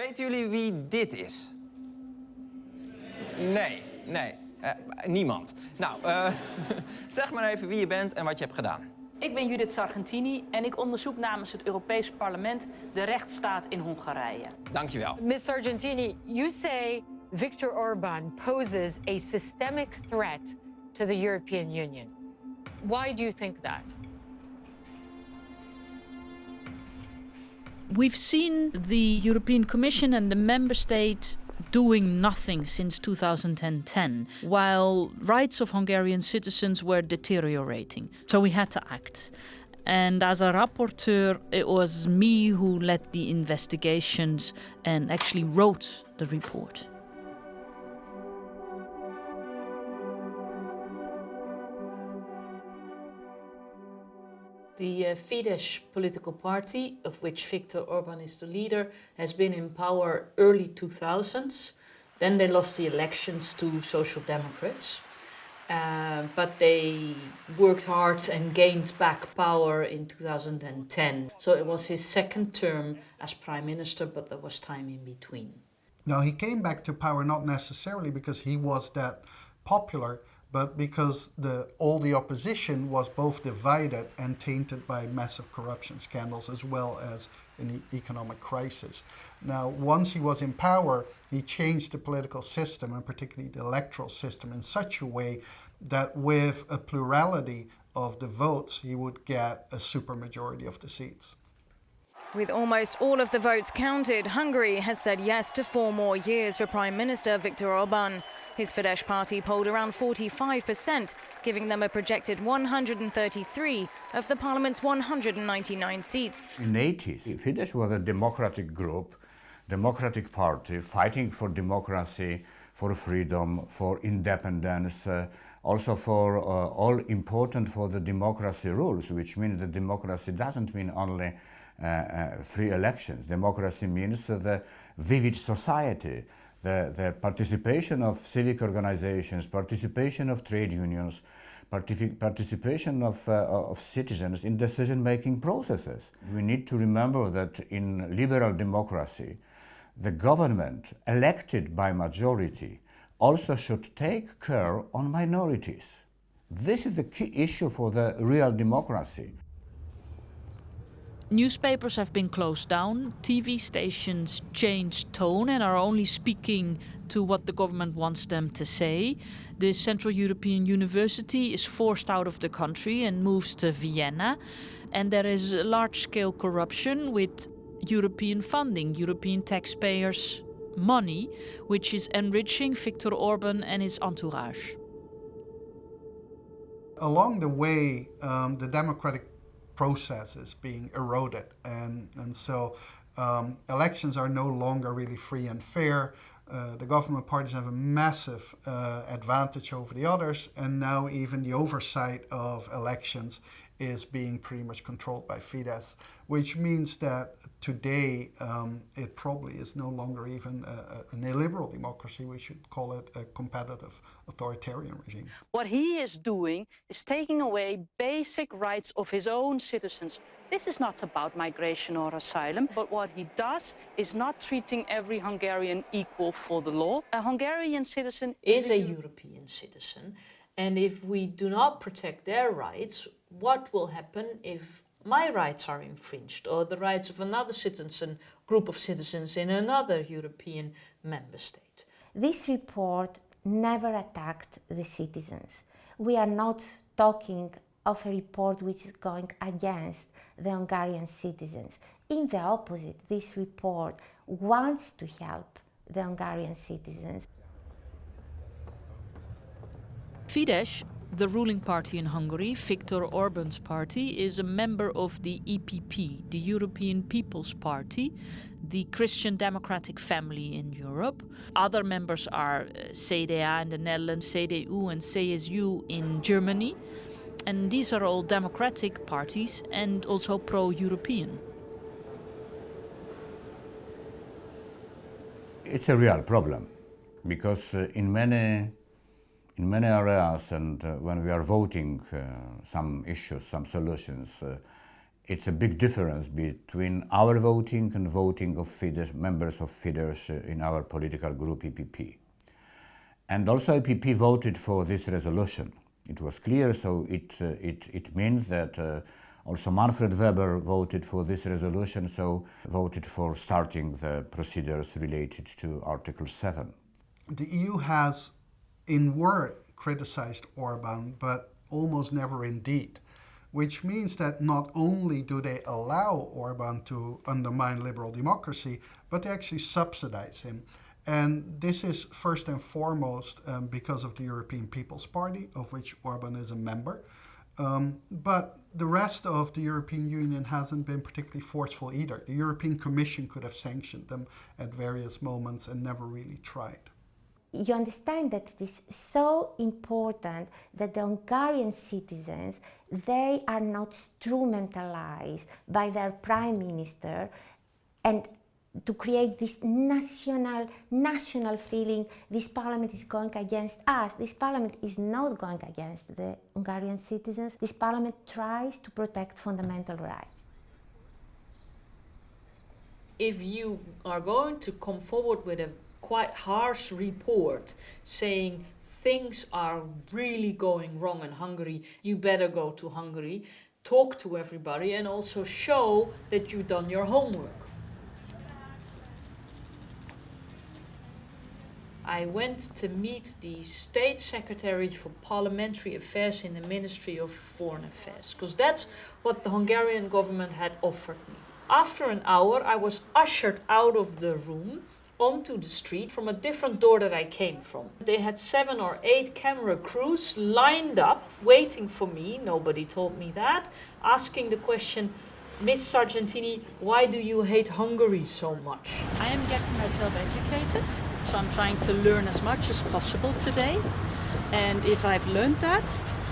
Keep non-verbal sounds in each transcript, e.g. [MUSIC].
Weten jullie wie dit is? Nee, nee, eh, niemand. Nou, eh, [LAUGHS] zeg maar even wie je bent en wat je hebt gedaan. Ik ben Judith Sargentini en ik onderzoek namens het Europees Parlement de rechtsstaat in Hongarije. Dankjewel. Ms. Sargentini, you say Viktor Orban poses a systemic threat to the European Union. Why do you think that? We've seen the European Commission and the member states doing nothing since 2010, while rights of Hungarian citizens were deteriorating. So we had to act. And as a rapporteur, it was me who led the investigations and actually wrote the report. The uh, Fidesz political party, of which Viktor Orban is the leader, has been in power early 2000s. Then they lost the elections to Social Democrats. Uh, but they worked hard and gained back power in 2010. So it was his second term as prime minister, but there was time in between. Now, he came back to power not necessarily because he was that popular, but because the, all the opposition was both divided and tainted by massive corruption scandals as well as an economic crisis. Now, once he was in power, he changed the political system and particularly the electoral system in such a way that with a plurality of the votes, he would get a supermajority of the seats. With almost all of the votes counted, Hungary has said yes to four more years for Prime Minister Viktor Orban. His Fidesz party polled around 45%, giving them a projected 133 of the parliament's 199 seats. In the 80s, Fidesz was a democratic group, democratic party fighting for democracy, for freedom, for independence, uh, also for uh, all important for the democracy rules, which means that democracy doesn't mean only uh, uh free elections. Democracy means the vivid society, the, the participation of civic organizations, participation of trade unions, particip participation of, uh, of citizens in decision-making processes. We need to remember that in liberal democracy, the government elected by majority also should take care on minorities. This is the key issue for the real democracy. Newspapers have been closed down, TV stations changed tone and are only speaking to what the government wants them to say. The Central European University is forced out of the country and moves to Vienna. And there is large-scale corruption with European funding, European taxpayers' money, which is enriching Viktor Orban and his entourage. Along the way, um, the democratic process is being eroded. And, and so um, elections are no longer really free and fair. Uh, the government parties have a massive uh, advantage over the others, and now even the oversight of elections is being pretty much controlled by Fidesz, which means that today um, it probably is no longer even a, a, an illiberal democracy. We should call it a competitive authoritarian regime. What he is doing is taking away basic rights of his own citizens. This is not about migration or asylum, but what he does is not treating every Hungarian equal for the law. A Hungarian citizen is a European citizen. And if we do not protect their rights, what will happen if my rights are infringed or the rights of another citizen, group of citizens in another European member state? This report never attacked the citizens. We are not talking of a report which is going against the Hungarian citizens. In the opposite, this report wants to help the Hungarian citizens. Fidesz, the ruling party in Hungary, Viktor Orban's party, is a member of the EPP, the European People's Party, the Christian democratic family in Europe. Other members are uh, CDA in the Netherlands, CDU and CSU in Germany. And these are all democratic parties and also pro-European. It's a real problem because uh, in many in many areas and uh, when we are voting uh, some issues, some solutions, uh, it's a big difference between our voting and voting of Fidesz, members of Fidesz uh, in our political group EPP. And also EPP voted for this resolution. It was clear, so it, uh, it, it means that uh, also Manfred Weber voted for this resolution, so voted for starting the procedures related to Article 7. The EU has, in word, criticized Orban, but almost never in deed which means that not only do they allow Orban to undermine liberal democracy, but they actually subsidize him. And this is first and foremost um, because of the European People's Party, of which Orban is a member. Um, but the rest of the European Union hasn't been particularly forceful either. The European Commission could have sanctioned them at various moments and never really tried you understand that it is so important that the Hungarian citizens, they are not instrumentalized by their prime minister and to create this national, national feeling, this parliament is going against us. This parliament is not going against the Hungarian citizens. This parliament tries to protect fundamental rights. If you are going to come forward with a quite harsh report saying things are really going wrong in Hungary, you better go to Hungary, talk to everybody, and also show that you've done your homework. I went to meet the State Secretary for Parliamentary Affairs in the Ministry of Foreign Affairs, because that's what the Hungarian government had offered me. After an hour, I was ushered out of the room onto the street from a different door that I came from. They had seven or eight camera crews lined up waiting for me, nobody told me that, asking the question, Miss Sargentini, why do you hate Hungary so much? I am getting myself educated, so I'm trying to learn as much as possible today. And if I've learned that,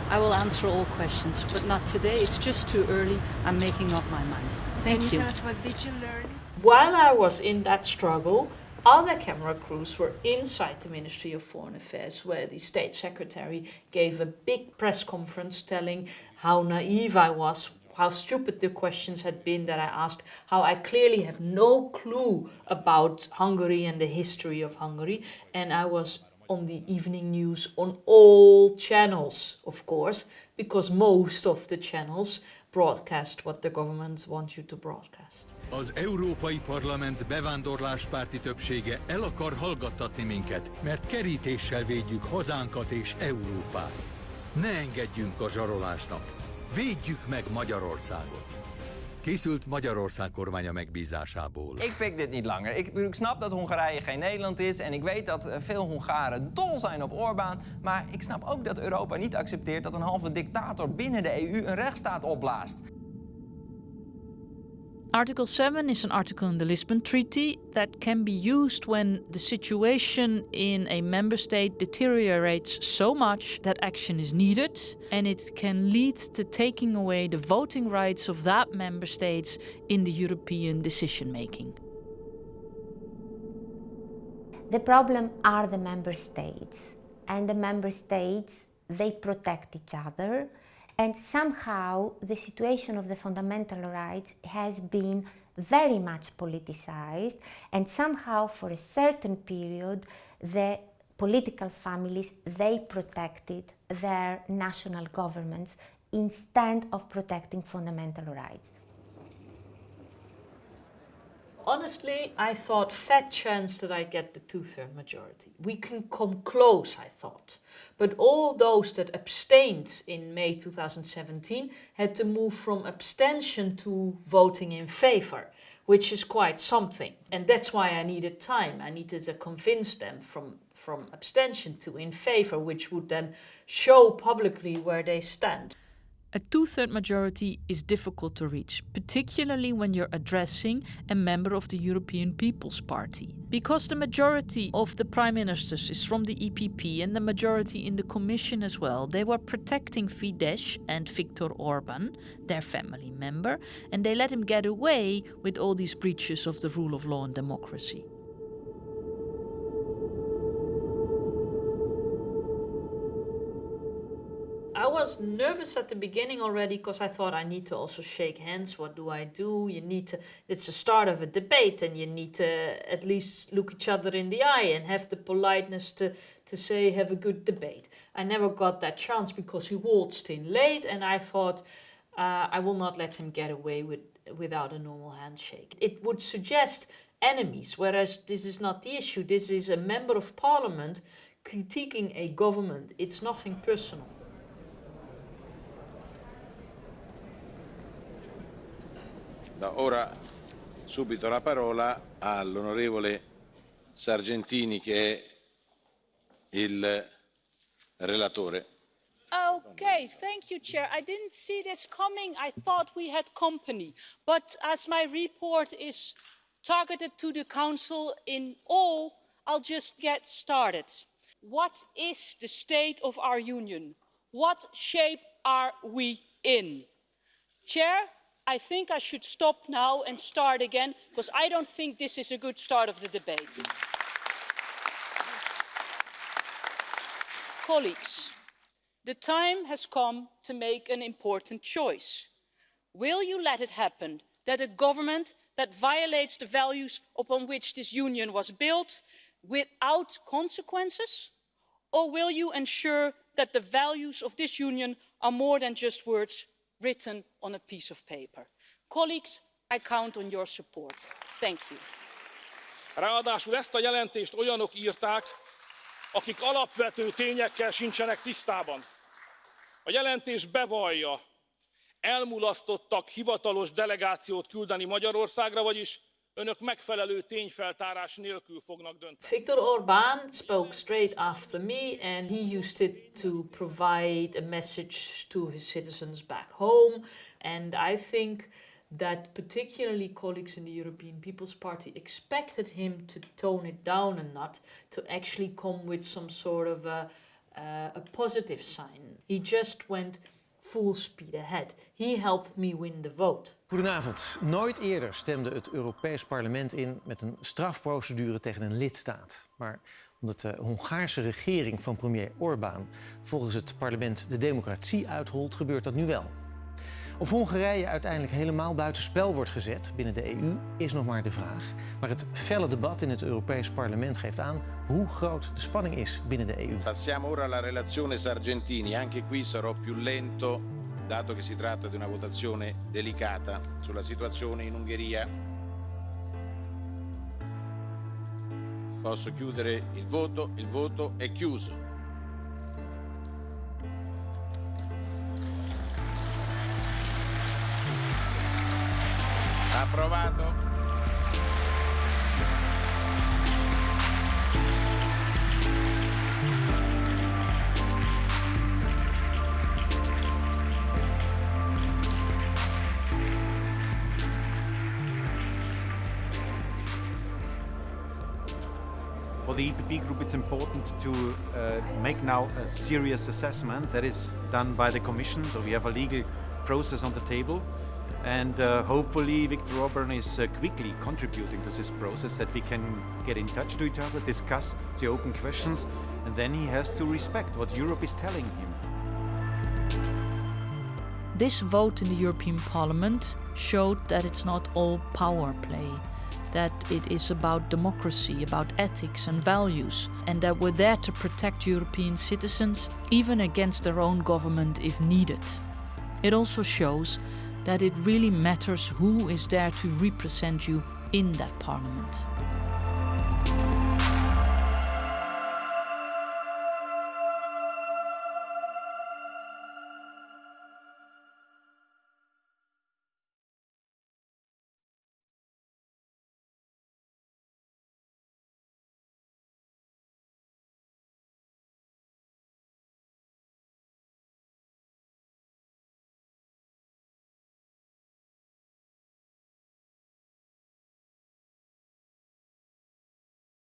I will answer all questions, but not today. It's just too early. I'm making up my mind. Thank Can you. tell us what did you learn? While I was in that struggle, other camera crews were inside the Ministry of Foreign Affairs, where the State Secretary gave a big press conference telling how naive I was, how stupid the questions had been that I asked, how I clearly have no clue about Hungary and the history of Hungary, and I was on the evening news on all channels, of course, because most of the channels broadcast what the government wants you to broadcast. Az Európai Parlament bevándorláspárti többsége el akar hallgattatni minket, mert kerítéssel védjük hazánkat és Európát. Ne engedjünk a zsarolásnak. Védjük meg Magyarországot. Készült Magyarország kormánya megbízásából. Ik pik dit niet langer. Ik, ik, snap dat Hongarije geen Nederland is en ik weet dat veel Hongaren dol zijn op Orbán. Maar ik snap ook dat Europa niet accepteert dat een halve dictator binnen de EU een rechtsstaat opblaast. Article 7 is an article in the Lisbon Treaty that can be used when the situation in a member state deteriorates so much that action is needed, and it can lead to taking away the voting rights of that member states in the European decision making. The problem are the member states, and the member states they protect each other and somehow the situation of the fundamental rights has been very much politicized and somehow for a certain period the political families they protected their national governments instead of protecting fundamental rights honestly, I thought fat chance that I get the two-third majority. We can come close, I thought. But all those that abstained in May 2017 had to move from abstention to voting in favor, which is quite something. And that's why I needed time. I needed to convince them from, from abstention to in favor, which would then show publicly where they stand. A two-third majority is difficult to reach, particularly when you're addressing a member of the European People's Party. Because the majority of the prime ministers is from the EPP and the majority in the commission as well, they were protecting Fidesz and Viktor Orban, their family member, and they let him get away with all these breaches of the rule of law and democracy. Was nervous at the beginning already because I thought I need to also shake hands. What do I do? You need to, it's the start of a debate and you need to at least look each other in the eye and have the politeness to, to say, have a good debate. I never got that chance because he waltzed in late and I thought, uh, I will not let him get away with without a normal handshake. It would suggest enemies, whereas this is not the issue. This is a member of parliament critiquing a government. It's nothing personal. Da ora subito la parola all'onorevole Sargentini che è il relatore. Okay, thank you, Chair. I didn't see this coming. I thought we had company. But as my report is targeted to the Council in all, I'll just get started. What is the state of our Union? What shape are we in? Chair, I think I should stop now and start again because I don't think this is a good start of the debate. Colleagues, the time has come to make an important choice. Will you let it happen that a government that violates the values upon which this union was built without consequences? Or will you ensure that the values of this union are more than just words written on a piece of paper? Colleagues, I count on your support. Thank you. Ráadásul ezt a jelentést olyanok írták, akik alapvető tényekkel sincsenek tisztában. A jelentés bevallja, elmulasztottak hivatalos delegációt küldeni Magyarországra, vagyis önök megfelelő tényfeltárás nélkül fognak dönteni. Viktor Orbán spoke straight after me and he used it to provide a message to his citizens back home and I think that particularly colleagues in the European People's Party expected him to tone it down a notch, to actually come with some sort of a, uh, a positive sign. He just went full speed ahead. He helped me win the vote. Goedenavond. Nooit eerder stemde het Europees Parlement in met een strafprocedure tegen een lidstaat. Maar omdat de Hongaarse regering van premier Orbán volgens het parlement de democratie uitholt, gebeurt dat nu wel. Of Hongarije uiteindelijk helemaal buitenspel wordt gezet binnen de EU is nog maar de vraag. Maar het felle debat in het Europees Parlement geeft aan hoe groot de spanning is binnen de EU. Passiamo ora alla relazione Sargentini. Anche qui sarò più lento, dato che si tratta di una votazione delicata sulla situazione in Ungheria. Posso chiudere il voto, il voto è chiuso. Approvato. For the EPP group, it's important to uh, make now a serious assessment that is done by the Commission. So we have a legal process on the table and uh, hopefully Viktor Orban is uh, quickly contributing to this process that we can get in touch to each other, discuss the open questions, and then he has to respect what Europe is telling him. This vote in the European Parliament showed that it's not all power play, that it is about democracy, about ethics and values, and that we're there to protect European citizens, even against their own government if needed. It also shows that it really matters who is there to represent you in that parliament.